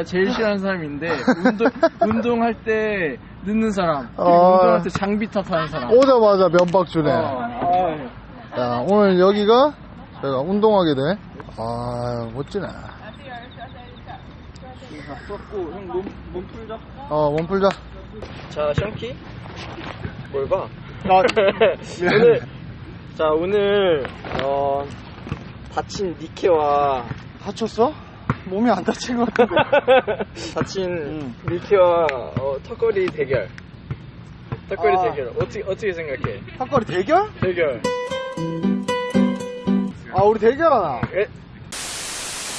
제가 제일 싫어하는 사람인데 운동 운동할 때 늦는 사람 그리고 아. 운동할 때 장비 탓하는 사람. 오자마자 면박 주네. 어, 아, 자, 오늘 여기가 저희가 운동하게 돼. 아, 멋지네. 고 형 몸 몸 풀자. 어, 몸 풀자. 자, 션키. 뭘 봐? 나- 오늘 자 오늘 어 다친 니케와 다쳤어? 몸이 안 다친 것 같은데. 다친 니케와 어, 턱걸이 대결. 턱걸이 아. 대결. 어떻게 어떻게 생각해? 턱걸이 대결? 대결. 아, 우리 대결하나? 에?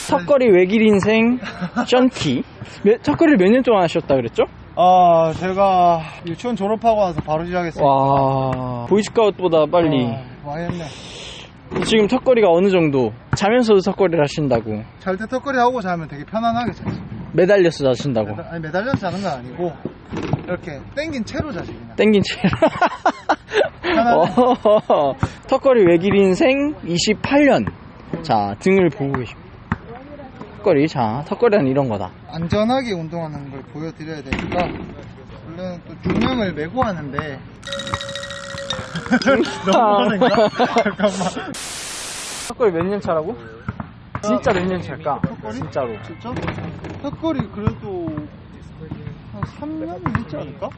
턱걸이 외길 인생 션키. 턱걸이를 몇 년 동안 하셨다 그랬죠? 아, 제가 유치원 졸업하고 와서 바로 시작했어요. 와 보이스카우트보다 빨리. 아, 많이 했네. 지금 턱걸이가 어느 정도? 자면서도 턱걸이를 하신다고. 잘 때 턱걸이 하고 자면 되게 편안하게 자지. 매달려서 자신다고. 매달- 아니, 매달려서 자는 건 아니고, 이렇게 땡긴 채로 자지, 그냥. 땡긴 채. 편하네. 어, 턱걸이 외길 인생 28년. 자, 등을 보고 계십니다. 턱걸이, 자, 턱걸이는 이런 거다. 안전하게 운동하는 걸 보여드려야 되니까, 원래는 또 중량을 메고 하는데, 너무 하는가? 잠깐만. 턱걸이 몇 년 차라고? 진짜 몇 년 차일까? 턱걸이? 진짜로. 진짜? 턱걸이 그래도, 한 3년 있지 않을까?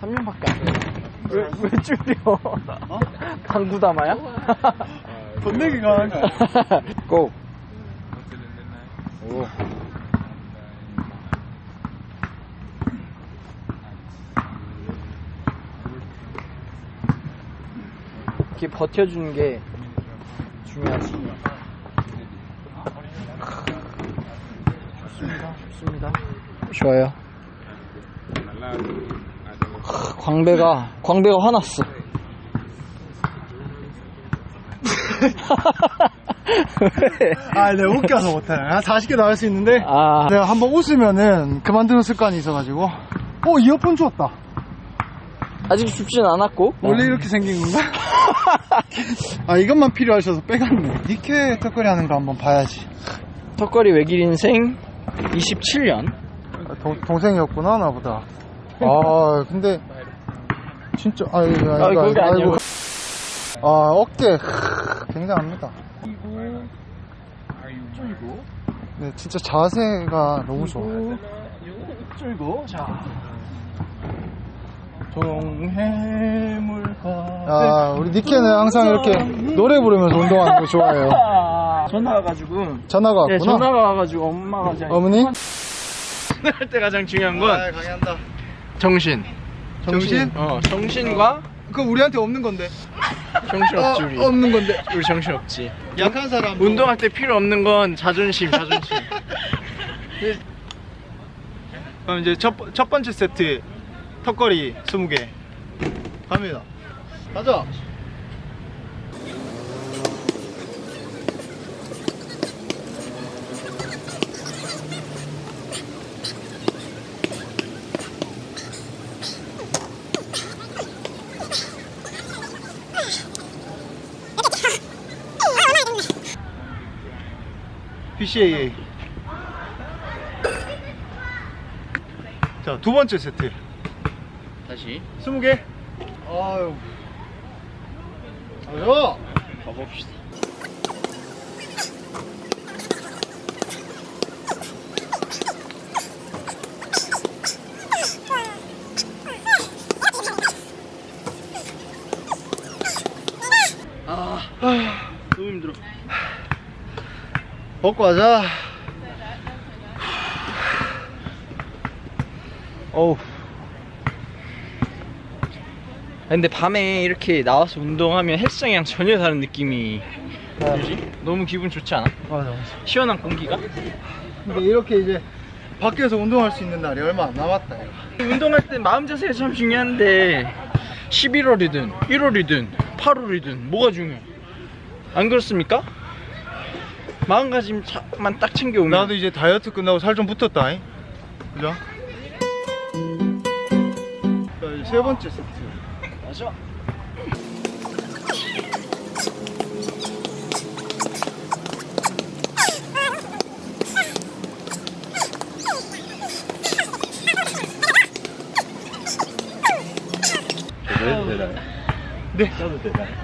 3년밖에 안 돼. 왜, 왜 줄여? 강구다마야? 돈 내기 가는 거야. 고! 오. 이렇게 버텨주는 게 중요하지. 좋습니다. 좋습니다. 좋아요. 광배가, 광배가 화났어. 왜? 아, 내가 웃겨서 못해. 한 40개 나올 수 있는데, 아, 내가 한번 웃으면은 그만두는 습관이 있어가지고, 어, 이어폰 주웠다. 아직 춥진 않았고. 원래 이렇게 생긴 건가? 아, 이것만 필요하셔서 빼갔네. 니케 턱걸이 하는 거 한번 봐야지. 턱걸이 외길 인생 27년. 동, 동생이었구나, 나보다. 아, 근데, 진짜, 아이, 아이, 아, 그게 아니고. 아, 어깨, 크, 굉장합니다. 줄고, 네, 진짜 자세가 너무 좋아. 줄고, 자. 동해물과. 아, 우리 니케는 항상 이렇게 노래 부르면서 운동하는 거 좋아해요. 전화 와가지고. 전화가 네, 왔구나. 전화가 와가지고 엄마가 잘. 어머니? 할 때 가장 중요한 건 강의한다. 정신. 정신? 어, 정신과 그거 우리한테 없는 건데. 정신 없지, 우리. 어, 없는 건데. 우리 정신 없지. 약한 사람. 운동할 때 필요 없는 건 자존심, 자존심. 그럼 이제 첫, 첫 번째 세트 턱걸이 20개. 갑니다. 가자. PCAA 자두 번째 세트 다시 20개 아유 아유 가봅시다. 아, 너무 힘들어. 먹고 하자 어우. 근데 밤에 이렇게 나와서 운동하면 헬스장이랑 전혀 다른 느낌이 들지? 너무 기분 좋지 않아? 맞아 맞아 시원한 공기가? 근데 이렇게 이제 밖에서 운동할 수 있는 날이 얼마 안 남았다 이거. 운동할 때 마음 자세가 참 중요한데 11월이든 1월이든 8월이든 뭐가 중요해? 안 그렇습니까? 마음가짐만 딱 챙겨오면 나도 이제 다이어트 끝나고 살 좀 붙었다 잉? 그죠? 자 이제 세 번째 세트 가죠. 네.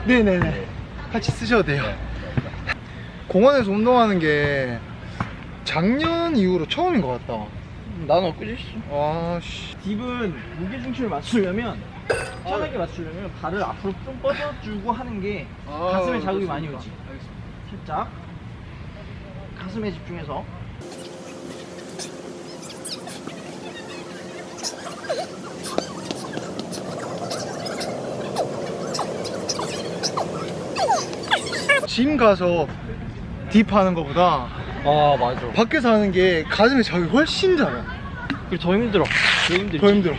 네네네 네. 같이 쓰셔도 돼요. 네. 공원에서 운동하는 게 작년 이후로 처음인 것 같다. 음, 난 엊그제 아, 씨 아씨. 딥은 무게중심을 맞추려면 편하게 맞추려면 발을 앞으로 좀 뻗어주고 하는 게 가슴에 자극이 많이 오지. 살짝 가슴에 집중해서 짐 가서 딥 하는 것보다 아 맞아 밖에서 하는 게 가슴에 자극이 훨씬 잘해. 그리고 더 힘들어 더 힘들지 더 힘들어.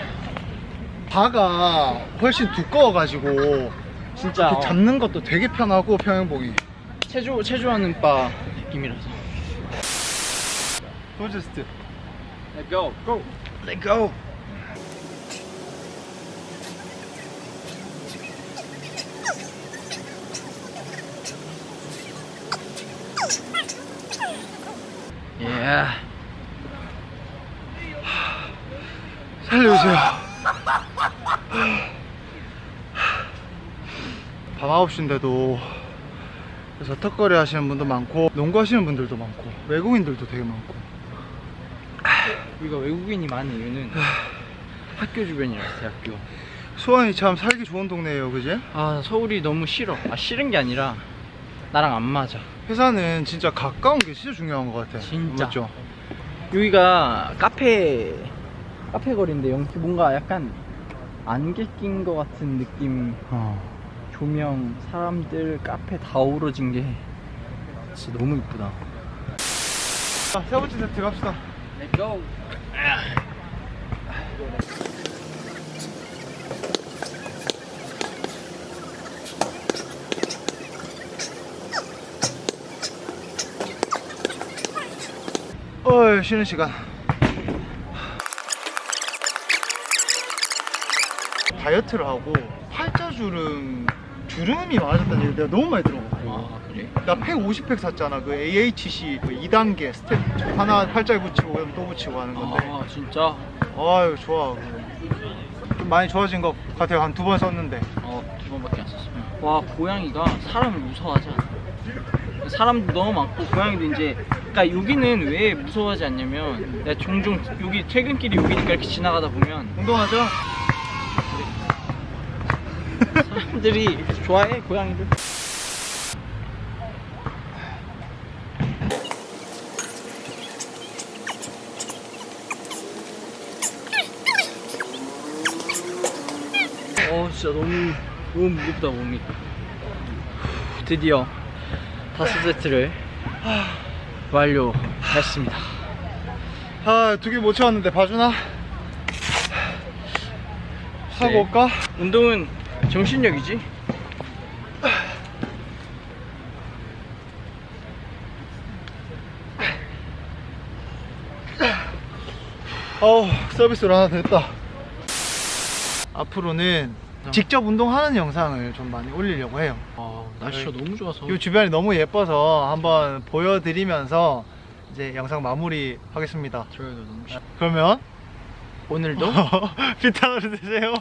바가 훨씬 두꺼워가지고 진짜 이렇게 잡는 것도 되게 편하고 평행봉이. 체조 체조하는 바 느낌이라서 도저스트. Let go go Let go 예 살려주세요. 밤 9시인데도 그래서 턱걸이 하시는 분도 많고 농구 하시는 분들도 많고 외국인들도 되게 많고 우리가 외국인이 많은 이유는 학교 주변이라서 대학교 수원이 참 살기 좋은 동네예요 그지? 아 서울이 너무 싫어 아 싫은 게 아니라 나랑 안 맞아 회사는 진짜 가까운 게 진짜 중요한 것 같아 진짜. 맞죠? 여기가 카페 카페 거리인데 여기 뭔가 약간 안개 낀 것 같은 느낌. 어. 조명 사람들 카페 다 어우러진 게 진짜 너무 이쁘다. 자, 세 번째 세트 갑시다. Let's go. 어 쉬는 시간 다이어트를 하고 팔자주름 주름이 많아졌다는 얘기 내가 너무 많이 들어봤고 아 그래? 나 150팩 샀잖아. 그 AHC 그 2단계 스텝. 하나 팔자에 붙이고 그다음에 또 붙이고 하는 건데. 아 진짜? 아유 좋아. 좀 많이 좋아진 것 같아요. 한 두 번 썼는데. 어 두 번밖에 안 썼어 와 고양이가 사람을 무서워하지 않아. 사람도 너무 많고 고양이도 이제 그러니까 여기는 왜 무서워하지 않냐면 내가 종종 여기 퇴근길이 여기니까 이렇게 지나가다 보면 운동하자 사람들이 좋아해 고양이들 어 진짜 너무 너무 무겁다 몸이 드디어 다섯 세트를 완료했습니다 아두 개 못 채웠는데 봐주나? 하고 네. 올까? 운동은 정신력이지? 어우 서비스로 하나 됐다. 앞으로는 어. 직접 운동하는 영상을 좀 많이 올리려고 해요. 아 날씨가 너무 좋아서. 이 주변이 너무 예뻐서 한번 보여드리면서 이제 영상 마무리 하겠습니다. 저희가 너무 그러면 오늘도? 비타민을 드세요